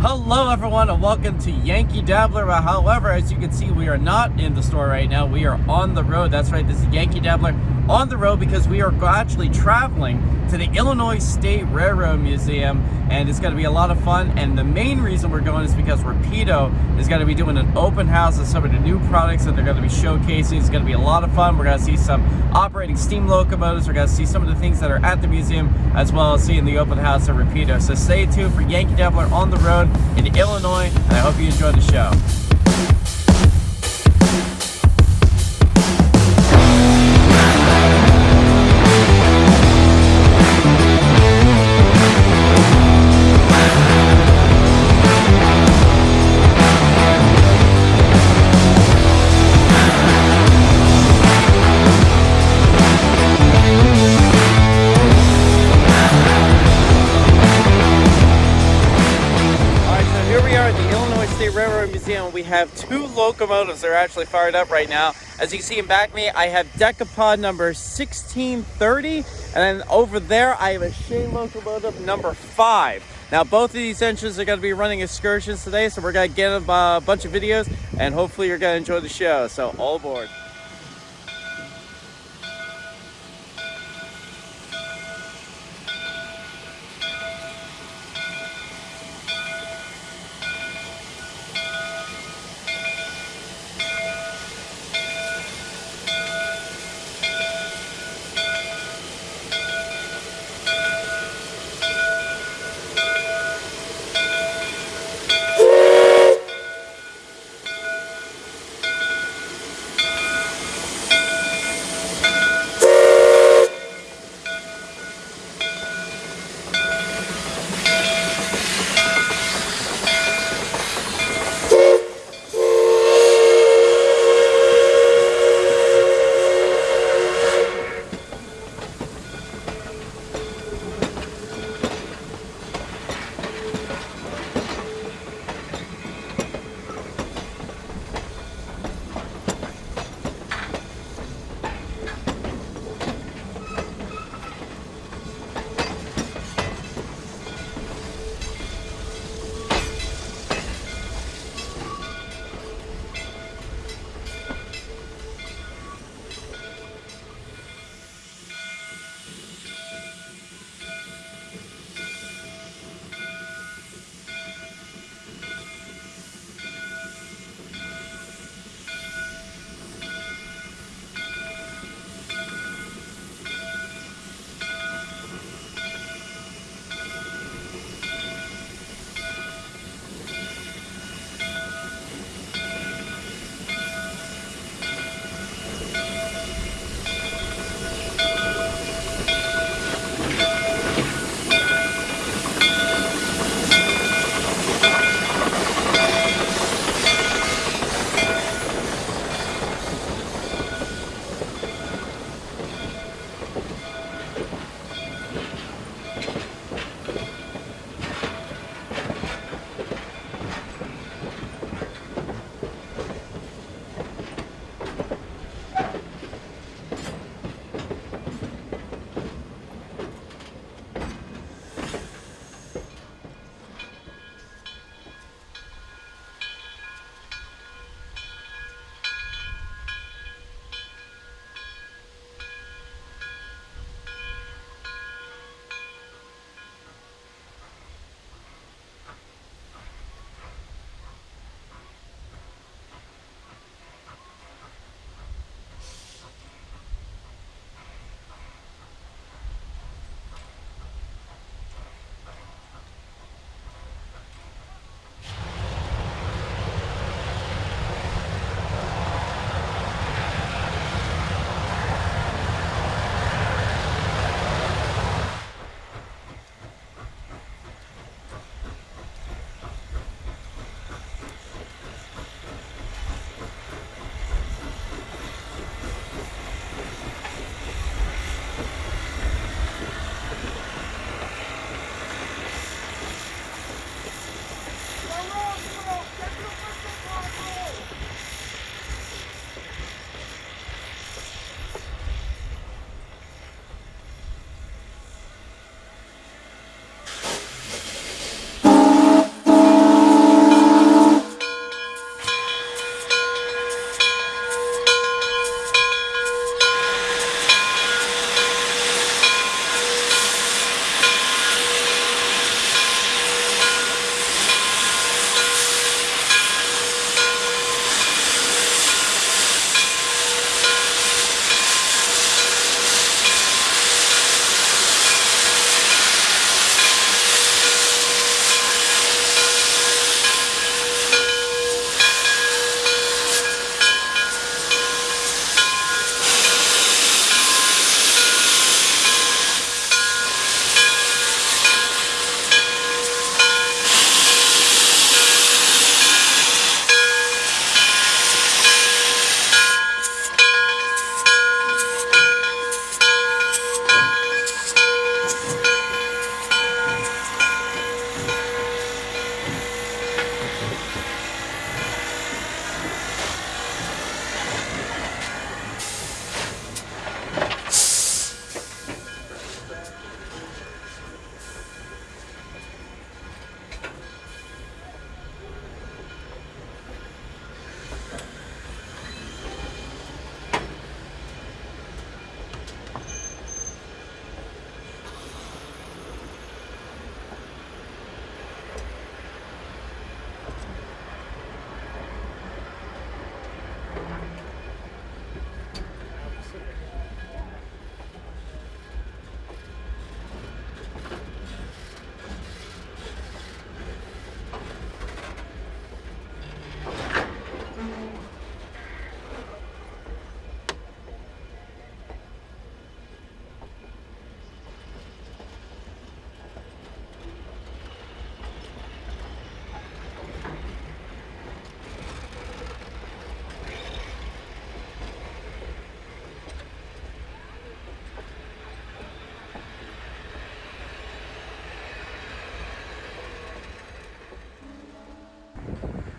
Hello everyone and welcome to Yankee Dabbler. However, as you can see, we are not in the store right now. We are on the road. That's right, this is Yankee Dabbler on the road because we are actually traveling to the Illinois State Railroad Museum and it's going to be a lot of fun and the main reason we're going is because Rapido is going to be doing an open house of some of the new products that they're going to be showcasing. It's going to be a lot of fun. We're going to see some operating steam locomotives. We're going to see some of the things that are at the museum as well as seeing the open house of Rapido. So stay tuned for Yankee Dabbler on the road in Illinois and I hope you enjoy the show. Have two locomotives that are actually fired up right now. As you see in back me, I have Decapod number 1630, and then over there, I have a Shay locomotive number 5. Now, both of these engines are going to be running excursions today, so we're going to get a uh, bunch of videos, and hopefully you're going to enjoy the show. So, all aboard.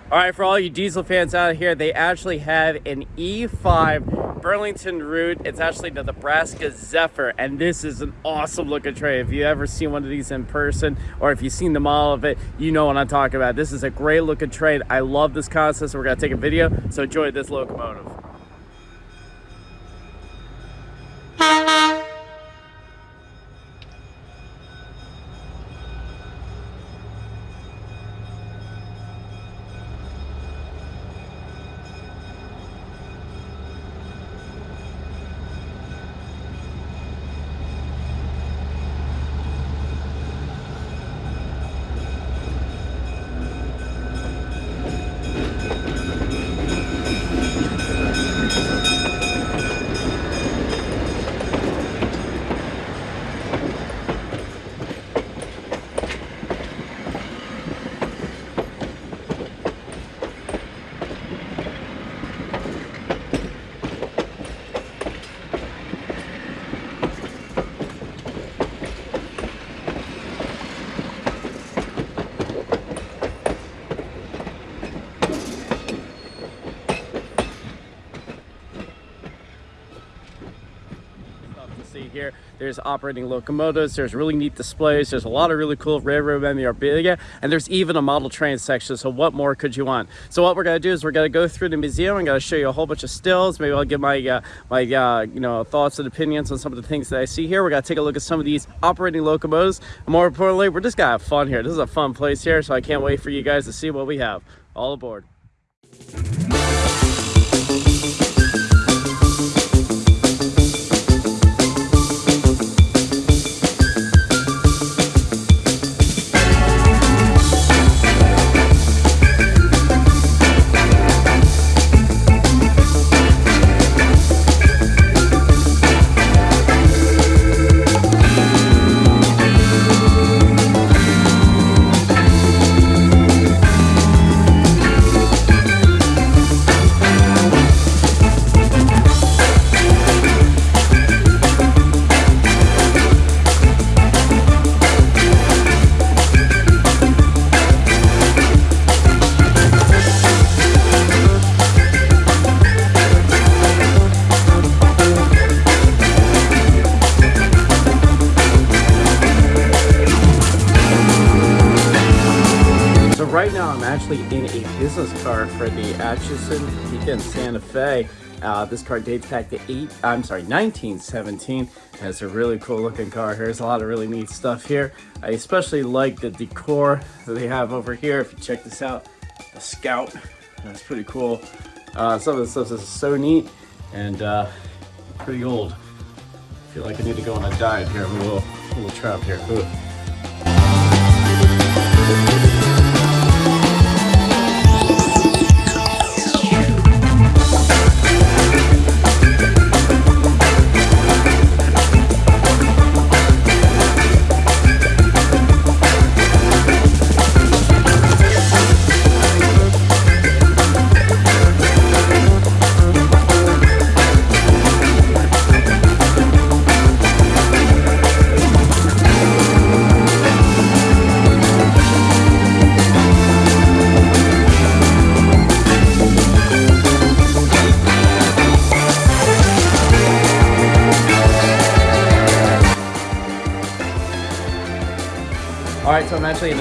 All right, for all you diesel fans out here, they actually have an E5 Burlington route. It's actually the Nebraska Zephyr, and this is an awesome looking trade. If you ever seen one of these in person, or if you've seen the model of it, you know what I'm talking about. This is a great looking train. I love this concept, so we're gonna take a video. So enjoy this locomotive. See here. There's operating locomotives, there's really neat displays, there's a lot of really cool railroad memorabilia, and there's even a model train section, so what more could you want? So what we're gonna do is we're gonna go through the museum, I'm gonna show you a whole bunch of stills, maybe I'll give my, uh, my uh, you know, thoughts and opinions on some of the things that I see here. We're gonna take a look at some of these operating locomotives, and more importantly, we're just gonna have fun here. This is a fun place here, so I can't wait for you guys to see what we have. All aboard. Business car for the Atchison Topeka Santa Fe. Uh, this car dates back to eight, I'm sorry, 1917. It's a really cool looking car. Here's a lot of really neat stuff here. I especially like the decor that they have over here. If you check this out, the Scout, that's pretty cool. Uh, some of the stuff is so neat and uh, pretty old. I feel like I need to go on a diet here. I'm a little, a little trapped here. Ooh.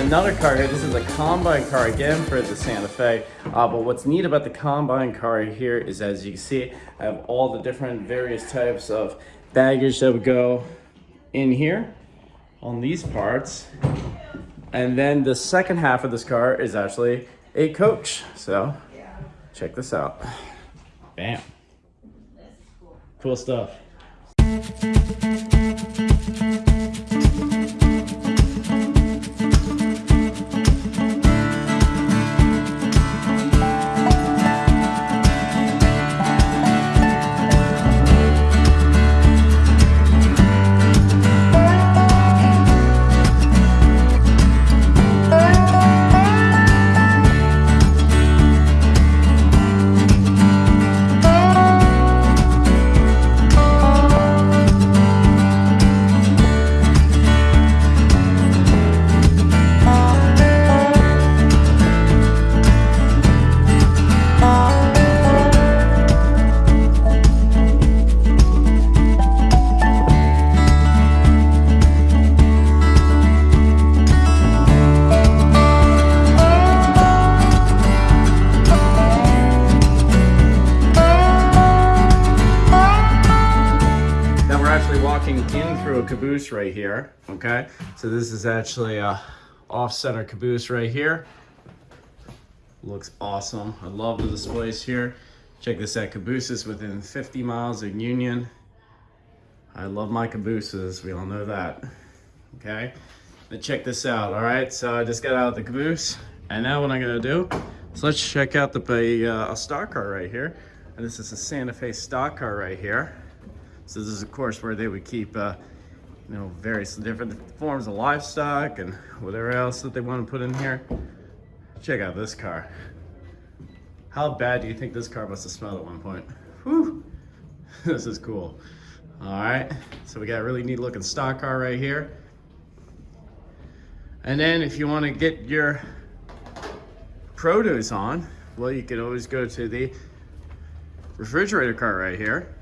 Another car here. This is a combine car again for the Santa Fe. Uh, but what's neat about the combine car here is as you can see, I have all the different various types of baggage that would go in here on these parts. And then the second half of this car is actually a coach. So check this out. Bam. Cool stuff. Caboose right here, okay? So this is actually a off-center caboose right here. Looks awesome. I love the displays here. Check this out, cabooses within 50 miles of Union. I love my cabooses, we all know that, okay? But check this out, all right? So I just got out of the caboose, and now what I'm gonna do is let's check out the uh, a stock car right here. And this is a Santa Fe stock car right here. So this is of course where they would keep uh, you know, various different forms of livestock and whatever else that they want to put in here. Check out this car. How bad do you think this car must have smelled at one point? Whew, this is cool. All right, so we got a really neat looking stock car right here. And then if you want to get your produce on, well, you can always go to the refrigerator car right here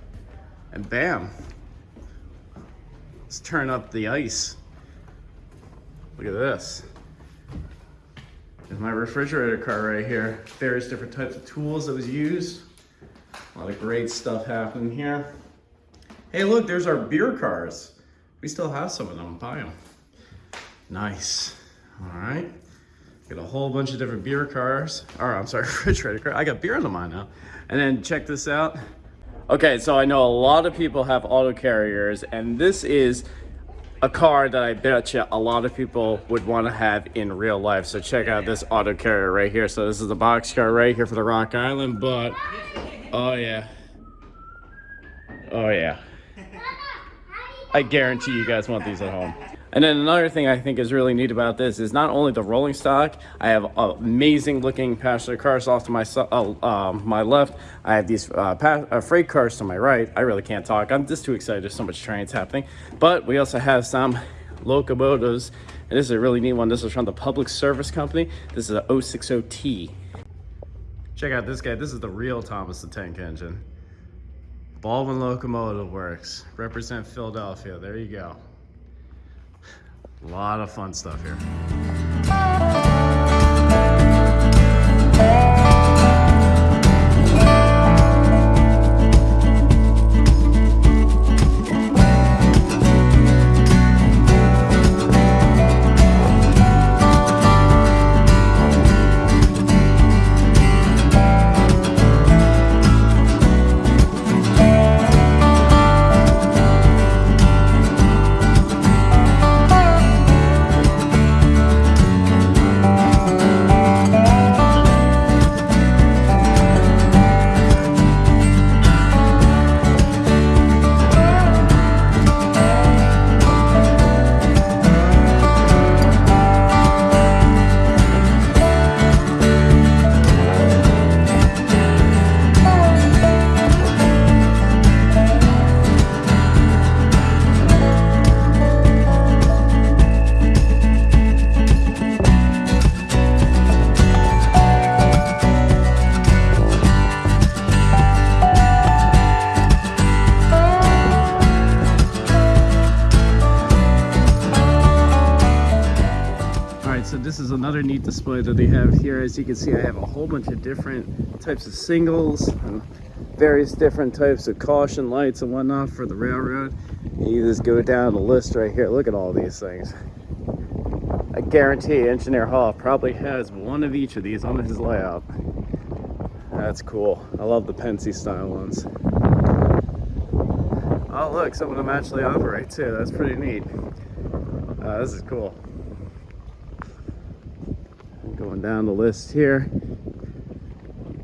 and bam, let's turn up the ice. Look at this. There's my refrigerator car right here. Various different types of tools that was used. A lot of great stuff happening here. Hey, look, there's our beer cars. We still have some of them. Buy them. Nice. All right. Got a whole bunch of different beer cars. Or, I'm sorry, refrigerator car. I got beer on the mind now. And then check this out. Okay, so I know a lot of people have auto carriers, and this is a car that I bet you a lot of people would want to have in real life. So check out this auto carrier right here. So this is the box car right here for the Rock Island, but oh yeah. Oh yeah. I guarantee you guys want these at home. And then another thing I think is really neat about this is not only the rolling stock, I have amazing looking passenger cars off to my uh, uh, my left. I have these uh, uh, freight cars to my right. I really can't talk. I'm just too excited. There's so much trains happening. But we also have some locomotives. And this is a really neat one. This is from the Public Service Company. This is a 060T. Check out this guy. This is the real Thomas the Tank Engine. Baldwin Locomotive Works. Represent Philadelphia. There you go. A lot of fun stuff here. That they have here. As you can see, I have a whole bunch of different types of signals and various different types of caution lights and whatnot for the railroad. You just go down the list right here. Look at all these things. I guarantee Engineer Hall probably has one of each of these on his layout. That's cool. I love the Pennsy style ones. Oh look, some of them actually operate too. That's pretty neat. Uh, this is cool. Going down the list here.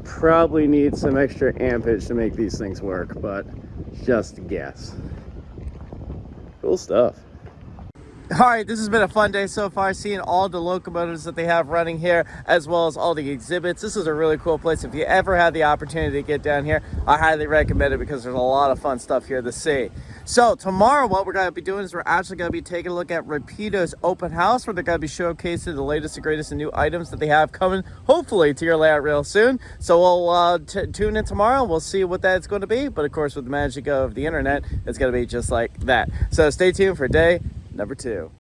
Probably need some extra ampage to make these things work, but just guess. Cool stuff. All right, this has been a fun day so far, seeing all the locomotives that they have running here, as well as all the exhibits. This is a really cool place. If you ever have the opportunity to get down here, I highly recommend it because there's a lot of fun stuff here to see. So tomorrow, what we're going to be doing is we're actually going to be taking a look at Rapido's open house, where they're going to be showcasing the latest and greatest and new items that they have coming, hopefully, to your layout real soon. So we'll uh, tune in tomorrow. And we'll see what that's going to be. But of course, with the magic of the internet, it's going to be just like that. So stay tuned for day number two.